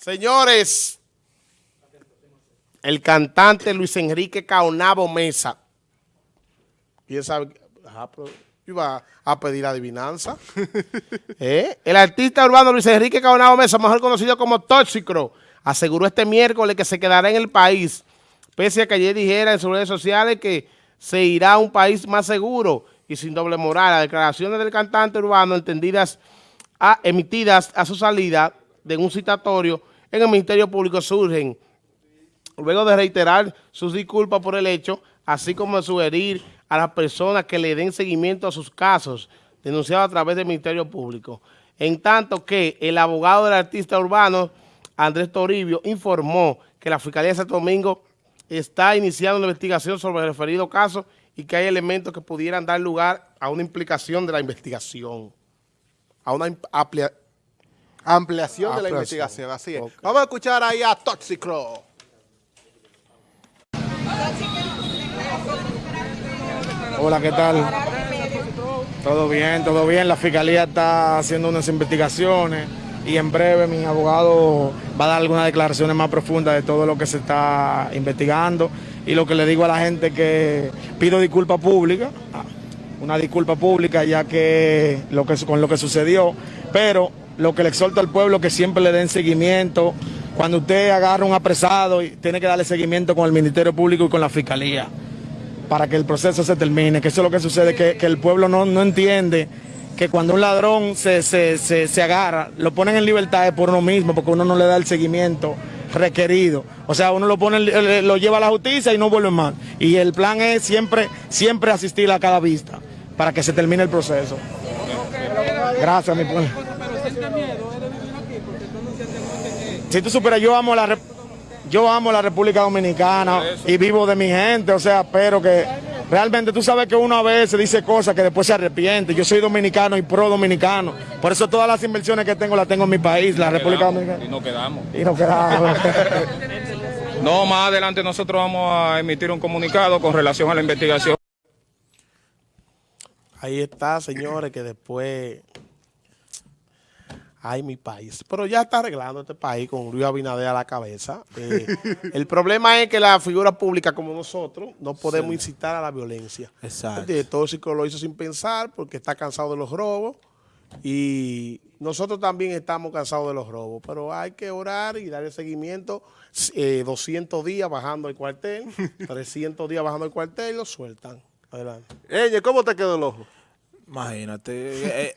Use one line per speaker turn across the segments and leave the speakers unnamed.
Señores, el cantante Luis Enrique Caonabo Mesa. ¿Quién sabe? Ajá, pero iba a pedir adivinanza. ¿Eh? El artista urbano Luis Enrique Caonabo Mesa, mejor conocido como Tóxico, aseguró este miércoles que se quedará en el país, pese a que ayer dijera en sus redes sociales que se irá a un país más seguro y sin doble moral. Las declaraciones del cantante urbano entendidas a, emitidas a su salida de un citatorio en el Ministerio Público surgen luego de reiterar sus disculpas por el hecho, así como de sugerir a las personas que le den seguimiento a sus casos denunciados a través del Ministerio Público. En tanto que el abogado del artista urbano, Andrés Toribio, informó que la Fiscalía de Santo Domingo está iniciando una investigación sobre el referido caso y que hay elementos que pudieran dar lugar a una implicación de la investigación, a una amplia,
ampliación de la investigación, así es. Vamos a escuchar ahí a Toxicro.
Hola, ¿qué tal? Todo bien, todo bien. La fiscalía está haciendo unas investigaciones y en breve mi abogado va a dar algunas declaraciones más profundas de todo lo que se está investigando y lo que le digo a la gente que pido disculpa pública, una disculpa pública ya que, lo que con lo que sucedió, pero lo que le exhorto al pueblo que siempre le den seguimiento. Cuando usted agarra un apresado, tiene que darle seguimiento con el Ministerio Público y con la Fiscalía para que el proceso se termine, que eso es lo que sucede, que, el pueblo no, no entiende que cuando un ladrón se, se, se, agarra, lo ponen en libertad por uno mismo, porque uno no le da el seguimiento requerido. O sea, uno lo pone, lo lleva a la justicia y no vuelve más. Y el plan es siempre, siempre asistir a cada vista para que se termine el proceso. Gracias, mi pueblo. Si tú superas, yo amo la yo amo la República Dominicana y vivo de mi gente, o sea, pero que realmente tú sabes que uno a veces dice cosas que después se arrepiente. Yo soy dominicano y pro dominicano. Por eso todas las inversiones que tengo las tengo en mi país, la República Dominicana.
Y nos quedamos.
Y nos quedamos.
no, más adelante nosotros vamos a emitir un comunicado con relación a la investigación.
Ahí está, señores, que después Ay, mi país. Pero ya está arreglando este país con Luis Abinader a la cabeza. Eh, el problema es que la figura pública como nosotros no podemos incitar a la violencia.
Exacto.
El director lo hizo sin pensar porque está cansado de los robos y nosotros también estamos cansados de los robos. Pero hay que orar y darle seguimiento. 200 eh, días bajando el cuartel, 300 días bajando el cuartel y lo sueltan. Adelante.
¿cómo te quedó el ojo?
Imagínate. Eh,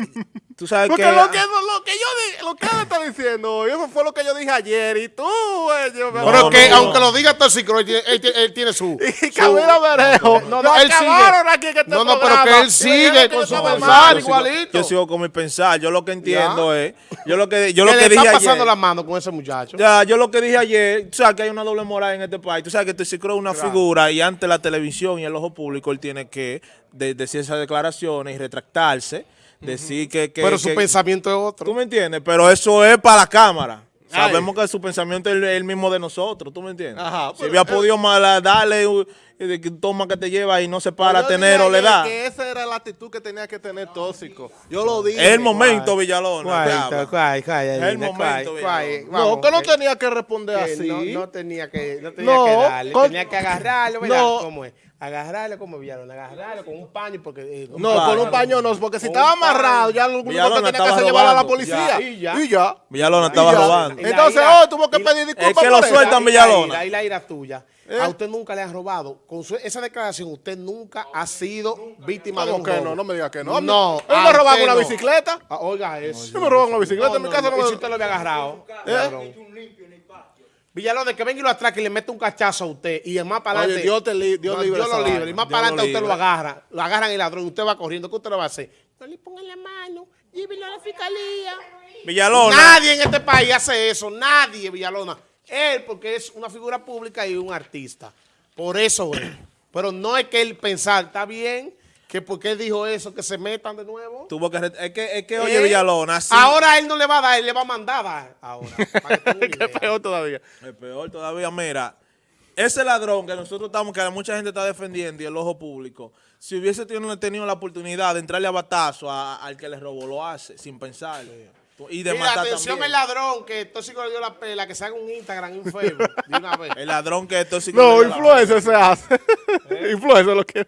tú sabes
Porque
que...
Lo que, lo que yo lo que él está diciendo, eso fue lo que yo dije ayer. Y tú, güey.
No, Pero que, aunque lo diga Tóxico, él, él, él, tiene su...
Y Camilo Berejo.
No, no, él sigue.
Aquí este
no, no, pero que él sigue con su pensar igualito.
Yo sigo con mi pensar. Yo lo que entiendo es... Yo lo que, yo lo
que
dije
está pasando la mano con ese muchacho.
Ya, yo lo que dije ayer, tú sabes que hay una doble moral en este país. Tú sabes que Tóxico es una figura y ante la televisión y el ojo público él tiene que decir esas declaraciones y retractarse, decir que,
Pero su pensamiento es otro.
¿Tú me entiendes? Pero eso es para la cámara. Sabemos que su pensamiento es el, mismo de nosotros, ¿tú me entiendes? Ajá, si había podido darle toma que te lleva y no se para a tener o le da.
Que esa era la actitud que tenía que tener tóxico. Yo lo dije.
Es el momento, Villalona.
Es el momento,
No, que no tenía que responder así.
No, tenía que, no tenía que darle, tenía que agarrarlo, ¿verdad? ¿Cómo es? agarrarlo como Villalona, agarrarlo con un paño porque...
Eh, no, con un paño no, porque si estaba amarrado ya lo único que tenía que hacer llevarlo a la policía. y ya. Y ya.
Villalona estaba robando.
Entonces hoy tuvo que pedir disculpas
Es que lo sueltan Villalona.
Ahí la ira tuya. ¿Eh? A usted nunca le han robado. Con esa declaración, usted nunca ha sido víctima de un
que no? No me diga que no.
No.
Él me robaron una bicicleta.
Ah, oiga eso.
Él me robaron una bicicleta en mi casa.
¿Y si usted lo había agarrado? ¿Eh? Villalona, que venga y lo atraque y le mete un cachazo a usted y el más para adelante.
Dios, te li Dios,
Dios lo libre. Y más para adelante usted lo agarra. Lo agarran el ladrón y usted va corriendo. ¿Qué usted lo va a hacer? No le pongan la mano. Llévelo a la fiscalía.
Villalona.
Nadie en este país hace eso. Nadie, Villalona. Él, porque es una figura pública y un artista. Por eso es. Pero no es que él pensar, está bien, que porque él dijo eso, que se metan de nuevo.
Tuvo que, es que, es que oye, ¿Eh? Villalona,
Ahora él no le va a dar, él le va a mandar a ahora.
es peor todavía. Es peor todavía, mira, ese ladrón que nosotros estamos, que mucha gente está defendiendo y el ojo público, si hubiese tenido, tenido la oportunidad de entrarle a batazo al que le robó, lo hace, sin pensar.
Y de
Mira,
matar
atención
también.
el ladrón que tóxico le dio la pela, que se haga un Instagram, un Facebook, de una vez.
El ladrón que tóxico.
No,
le da la-
influencer se hace. influencer lo que.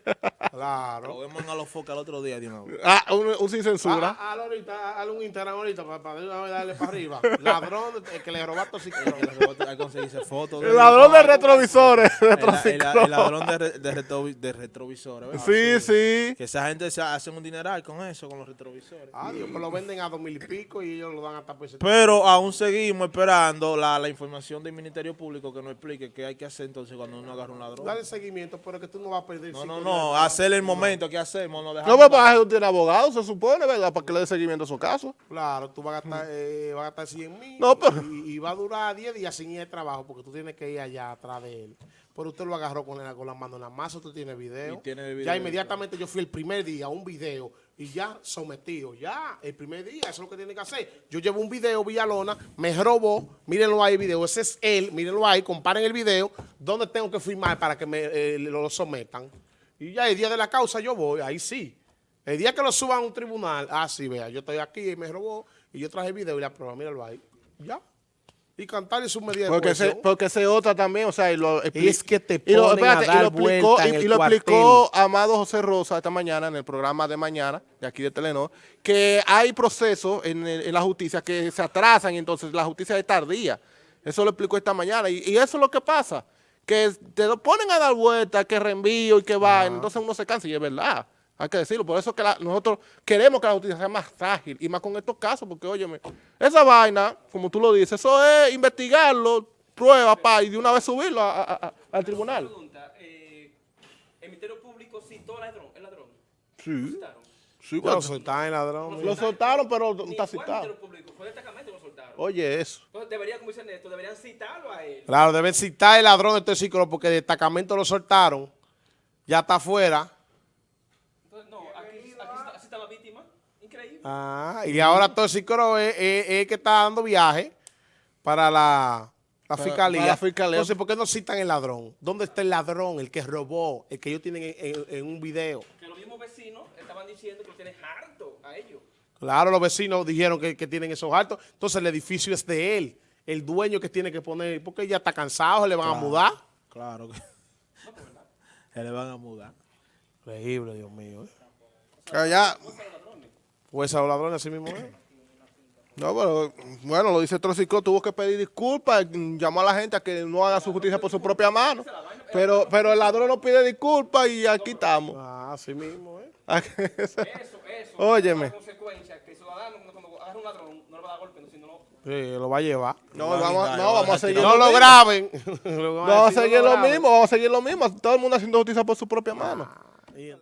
Claro.
Lo vemos a los focas el otro día de una vez.
Ah, un, un sin censura.
Ah, ahorita, hazle un Instagram ahorita para, para de una vez darle para arriba. Ladrón el que le robó a tóxico.
Hay que conseguirse fotos.
el ladrón de retrovisores.
El, el-
retrociclo.
el ladrón de, re- de, retrovi- de retrovisores. ¿verdad?
Sí, sí.
Que esa gente se hace un dineral con eso, con los retrovisores.
Ah, Dios, pues lo venden a dos mil y pico y ellos lo dan hasta por ese
Pero aún seguimos esperando la, la información del Ministerio Público que nos explique qué hay que hacer entonces cuando uno agarra un ladrón.
Dale seguimiento, pero que tú no vas a perder.
No, no, no, hacer el momento, ¿qué hacemos? No,
No,
dejamos
pero para eso tiene abogado, se supone, ¿verdad? Para que le dé seguimiento a su caso.
Claro, tú vas a gastar, eh, vas a gastar 100 mil
No, pero-
y, y va a durar 10 días sin ir al trabajo porque tú tienes que ir allá atrás de él. Pero usted lo agarró con la, con la mano en la masa, video.
Y tiene video,
ya inmediatamente yo fui el primer día a un video y ya sometido. Ya, el primer día, eso es lo que tiene que hacer. Yo llevo un video, Villalona, me robó, mírenlo ahí el video, ese es él, mírenlo ahí, comparen el video, donde tengo que firmar para que me eh, lo sometan. Y ya el día de la causa yo voy, ahí sí. El día que lo suban a un tribunal, ah, sí, vea, yo estoy aquí y me robó y yo traje el video y la prueba, míralo ahí. Ya. Y cantarle su medida de
Porque se, porque se otra también, o sea, y lo expli-
Es que te
y lo,
ponen a
y
dar
lo explicó,
en
y,
el
y lo
cuartel.
explicó Amado José Rosa esta mañana en el programa de mañana, de aquí de Telenor, que hay procesos en, el- en la justicia que se atrasan y entonces la justicia es tardía. Eso lo explicó esta mañana y, y eso es lo que pasa, que te lo ponen a dar vuelta, que reenvío y que va, entonces uno se cansa y es verdad. Hay que decirlo, por eso es que la- nosotros queremos que la justicia sea más ágil y más con estos casos, porque óyeme, esa vaina, como tú lo dices, eso es investigarlo, prueba, pa, y de una vez subirlo a- a- a- al tribunal.
pregunta, eh, el Ministerio Público citó al ladrón, el ladrón.
Sí,
Citaron.
sí,
lo soltaron, ladrón.
lo soltaron, pero
Ni
está citado.
Ministerio Público, fue lo soltaron.
Oye, eso.
Entonces debería, como dicen esto, deberían citarlo a él.
Claro, deben citar el ladrón de Toxicro porque el destacamento lo soltaron. Ya está afuera.
Entonces, no, aquí, aquí está, así está la víctima. Increíble.
Ah, y ahora Toxicro es, es- es el que está dando viaje para la, la fiscalía.
para la fiscalía.
Entonces, ¿por qué no citan el ladrón? ¿Dónde está el ladrón, el que robó, el que ellos tienen en, en- en un video?
Que los mismos vecinos estaban diciendo que lo tienen harto a ellos.
Claro, los vecinos dijeron que, que tienen esos altos. Entonces, el edificio es de él. El dueño que tiene que poner, porque ya está cansado, se le van a mudar.
Claro que. Se le van a mudar.
Increíble, Dios mío. ¿eh?
Ya.
Pues a los ladrones así mismo es.
No, pero, bueno, lo dice Trociclo, tuvo que pedir disculpas, llamó a la gente a que no haga su justicia por su propia mano. Pero, pero el ladrón no pide disculpas y aquí estamos.
Ah, así mismo, ¿eh?
Eso, eso.
Óyeme.
Consecuencia que el ciudadano, cuando agarra un ladrón, no le va a dar golpe, no, sino no.
Sí, lo va a llevar.
No,
a
vamos, no,
a
vamos a seguir.
No lo graben.
Vamos a seguir lo mismo, vamos a seguir lo mismo. Todo el mundo haciendo justicia por su propia mano.
mismo.